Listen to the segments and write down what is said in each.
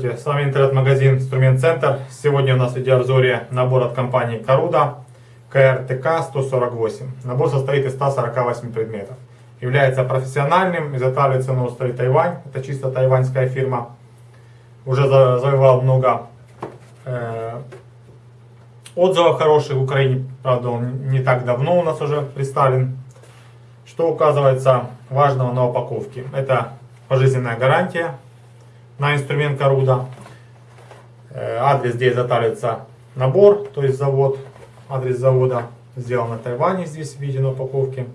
Здравствуйте, с вами интернет-магазин Инструмент Центр. Сегодня у нас в видеообзоре набор от компании Каруда КРТК 148. Набор состоит из 148 предметов. Является профессиональным, изготавливается на острове Тайвань. Это чисто тайваньская фирма. Уже завоевал много э, отзывов хороших в Украине. Правда, он не так давно у нас уже представлен. Что указывается важного на упаковке? Это пожизненная гарантия на инструмент Каруда. Э, адрес, где изготавливается набор, то есть завод, адрес завода сделан на Тайване, здесь виден на упаковке.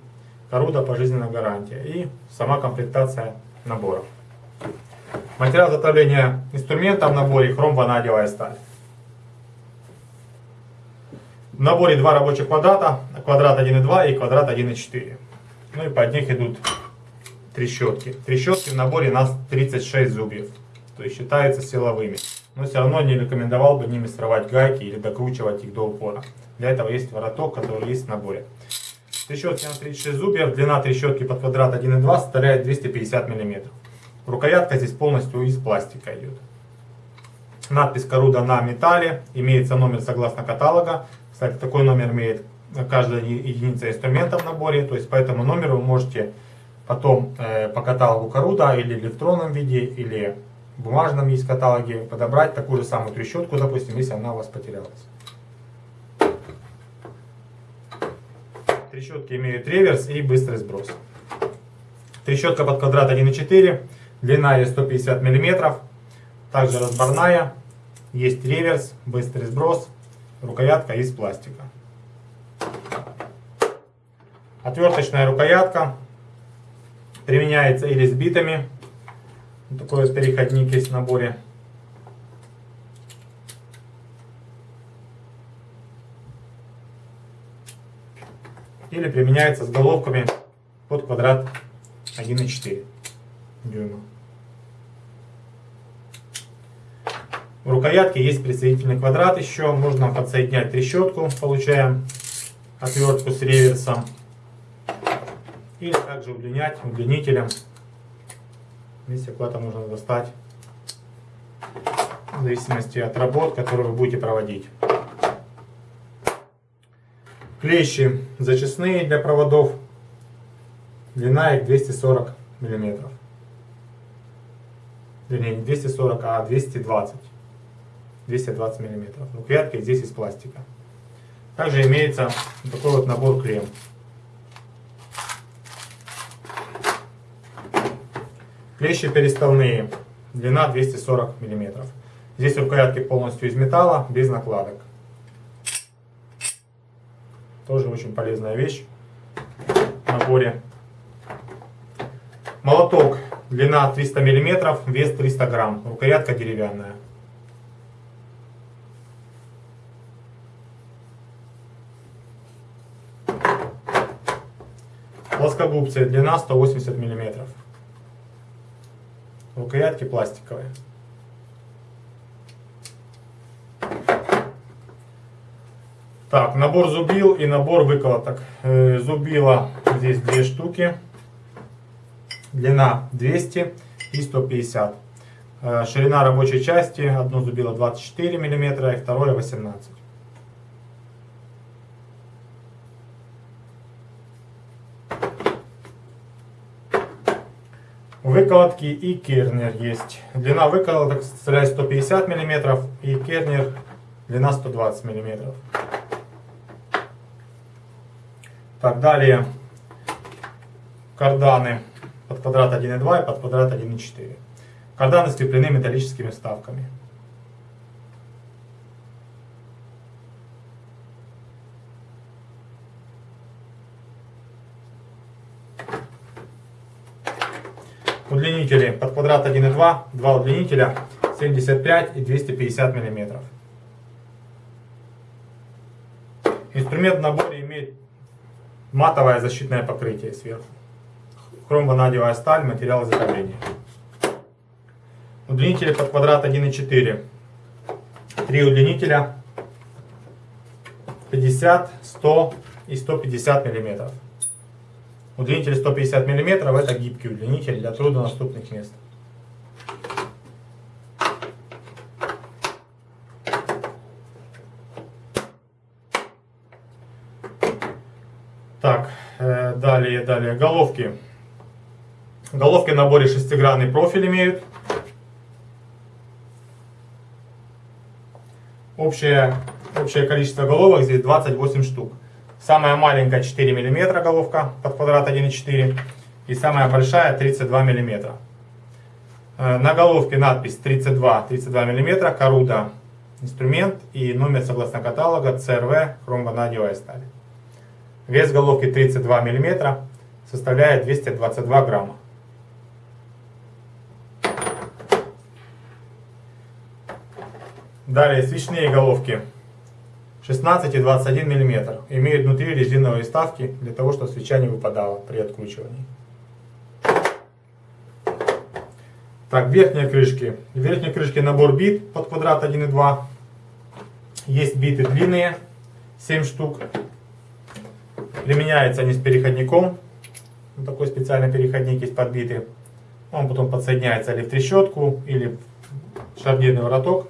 Каруда пожизненная гарантия и сама комплектация набора. Материал изготовления инструмента в наборе хром-ванадиевая сталь. В наборе два рабочих квадрата, квадрат 1,2 и квадрат 1,4. Ну и под них идут трещотки. Трещотки в наборе нас 36 зубьев то есть считаются силовыми. Но все равно не рекомендовал бы ними срывать гайки или докручивать их до упора. Для этого есть вороток, который есть в наборе. Трещотки на 36 зубьев, длина трещотки под квадрат 1,2 составляет 250 мм. Рукоятка здесь полностью из пластика идет. Надпись Коруда на металле, имеется номер согласно каталога. Кстати, такой номер имеет каждая единица инструмента в наборе, то есть по этому номеру вы можете потом э, по каталогу Коруда или в электронном виде, или бумажном есть каталоге подобрать такую же самую трещотку, допустим, если она у вас потерялась. Трещотки имеют реверс и быстрый сброс. Трещотка под квадрат 1,4, длина ее 150 мм, также разборная, есть реверс, быстрый сброс, рукоятка из пластика. Отверточная рукоятка применяется или с битами, такой вот переходник есть в наборе. Или применяется с головками под квадрат 1,4 дюйма. В рукоятке есть присоединительный квадрат еще. Можно подсоединять трещотку. Получаем отвертку с реверсом. Или также удлинять удлинителем Вместе куда-то можно достать, в зависимости от работ, которые вы будете проводить. Клещи зачистные для проводов. Длина их 240 миллиметров. Вернее, не 240, а 220. 220 миллиметров. Рукоятки здесь из пластика. Также имеется такой вот набор клем. Клещи переставные, длина 240 мм. Здесь рукоятки полностью из металла, без накладок. Тоже очень полезная вещь в наборе. Молоток, длина 300 мм, вес 300 грамм, рукоятка деревянная. Плоскогубцы, длина 180 миллиметров рукоятки пластиковые. Так, набор зубил и набор выколоток. Э, зубила здесь две штуки. Длина 200 и 150. Э, ширина рабочей части, одно зубило 24 мм, и второе 18 Выколотки и кернер есть. Длина выколоток составляет 150 мм и кернер длина 120 мм. Так, далее карданы под квадрат 1,2 и под квадрат 1,4. Карданы скреплены металлическими вставками. Удлинители под квадрат 1,2, два удлинителя 75 и 250 мм. Инструмент в наборе имеет матовое защитное покрытие сверху. Хром-ванадиевая сталь, материал изготовления. Удлинители под квадрат 1,4. Три удлинителя 50, 100 и 150 миллиметров. Удлинитель 150 мм – это гибкий удлинитель для труднодоступных мест. Так, э, далее, далее, головки. Головки в наборе шестигранный профиль имеют. Общее, общее количество головок здесь 28 штук. Самая маленькая 4 мм головка под квадрат 1,4 и самая большая 32 мм. Э, на головке надпись 32, 32 мм, Коруда инструмент и номер согласно каталога CRV хромванадиевая сталь. Вес головки 32 мм составляет 222 грамма. Далее свечные головки 16 и 21 мм. Имеют внутри резиновые вставки для того, чтобы свеча не выпадала при откручивании. Так, верхние крышки. В верхней крышке набор бит под квадрат 1,2. Есть биты длинные, 7 штук. Применяются они с переходником. Вот такой специальный переходник есть подбитый. Он потом подсоединяется или в трещотку, или в шарнирный вороток.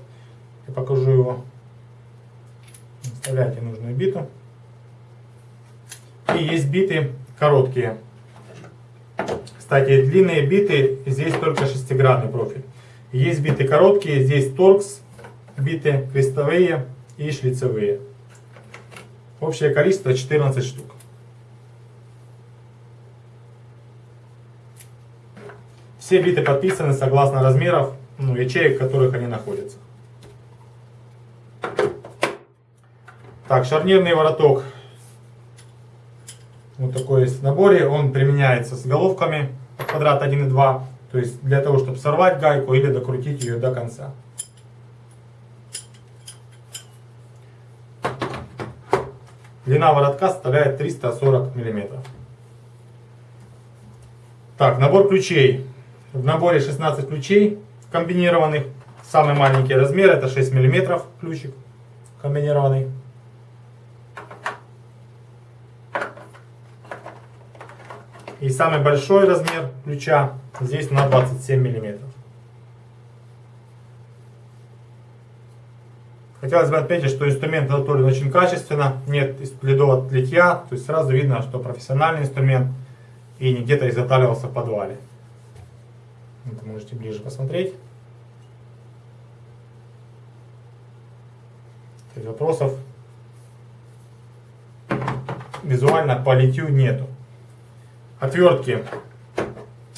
Я покажу его. Вставляете нужную биту. И есть биты короткие. Кстати, длинные биты, здесь только шестигранный профиль. Есть биты короткие, здесь торкс, биты крестовые и шлицевые. Общее количество 14 штук. Все биты подписаны согласно размеров ну, ячеек, в которых они находятся. Так, шарнирный вороток. Вот такой есть в наборе. Он применяется с головками квадрат 1 и 2. То есть для того, чтобы сорвать гайку или докрутить ее до конца. Длина воротка составляет 340 мм. Так, набор ключей. В наборе 16 ключей комбинированных. Самый маленький размер это 6 мм ключик комбинированный. И самый большой размер ключа здесь на 27 мм. Хотелось бы отметить, что инструмент изготовлен очень качественно, нет следов от литья, то есть сразу видно, что профессиональный инструмент и не где-то изготавливался в подвале. Это можете ближе посмотреть. Вопросов визуально по литью нету. Отвертки.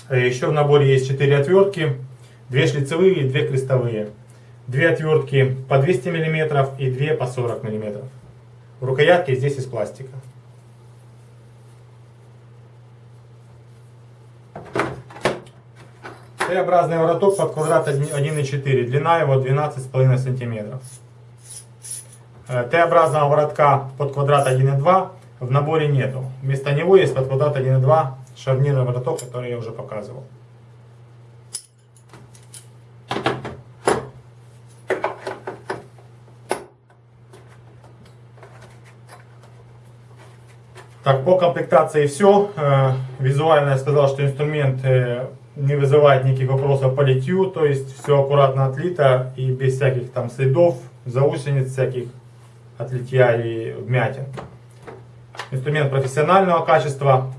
Э, Еще в наборе есть 4 отвертки. 2 шлицевые и 2 крестовые. 2 отвертки по 200 мм и 2 по 40 мм. Рукоятки здесь из пластика. Т-образный вороток под квадрат 1,4, длина его 12,5 см. Э, Т-образного воротка под квадрат 1,2 в наборе нету. Вместо него есть под квадрат 1,2 шарнирный вороток, который я уже показывал. Так, по комплектации все. Э, визуально я сказал, что инструмент э, не вызывает никаких вопросов по литью, то есть все аккуратно отлито и без всяких там следов, заусениц всяких от литья и вмятин. Инструмент профессионального качества,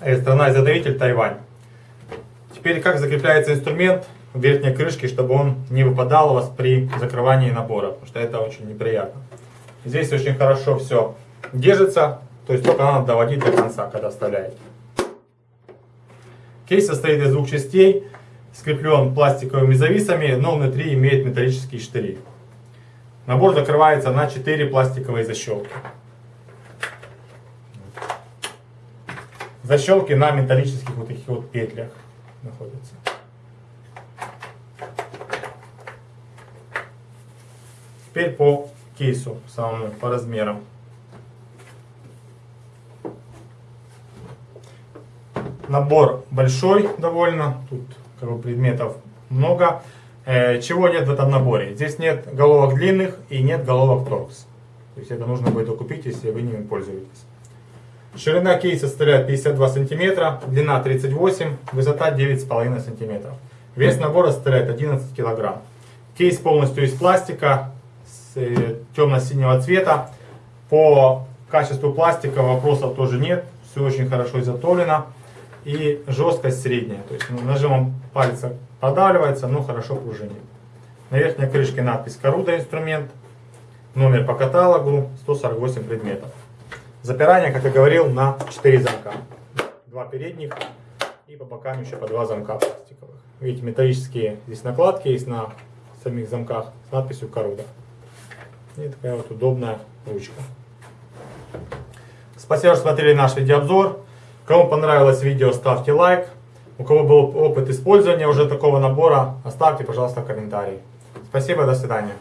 э, страна-изготовитель Тайвань. Теперь как закрепляется инструмент в верхней крышке, чтобы он не выпадал у вас при закрывании набора, потому что это очень неприятно. Здесь очень хорошо все держится, то есть только надо доводить до конца, когда вставляете. Кейс состоит из двух частей, скреплен пластиковыми зависами, но внутри имеет металлические штыри. Набор закрывается на 4 пластиковые защелки. Защелки на металлических вот таких вот петлях находятся. Теперь по кейсу самому, по размерам. Набор большой довольно, тут как бы, предметов много. Э, чего нет в этом наборе? Здесь нет головок длинных и нет головок торкс. То есть это нужно будет купить, если вы ними пользуетесь. Ширина кейса составляет 52 см, длина 38 высота 9,5 см. Вес набора составляет 11 кг. Кейс полностью из пластика, э, темно-синего цвета. По качеству пластика вопросов тоже нет. Все очень хорошо изготовлено. И жесткость средняя. То есть нажимом пальца продавливается, но хорошо пружинит. На верхней крышке надпись Коруда инструмент. Номер по каталогу 148 предметов. Запирание, как я говорил, на 4 замка. Два передних и по бокам еще по два замка пластиковых. Видите, металлические здесь накладки есть на самих замках с надписью Коруда. И такая вот удобная ручка. Спасибо, что смотрели наш видеообзор. Кому понравилось видео, ставьте лайк. У кого был опыт использования уже такого набора, оставьте, пожалуйста, комментарий. Спасибо, до свидания.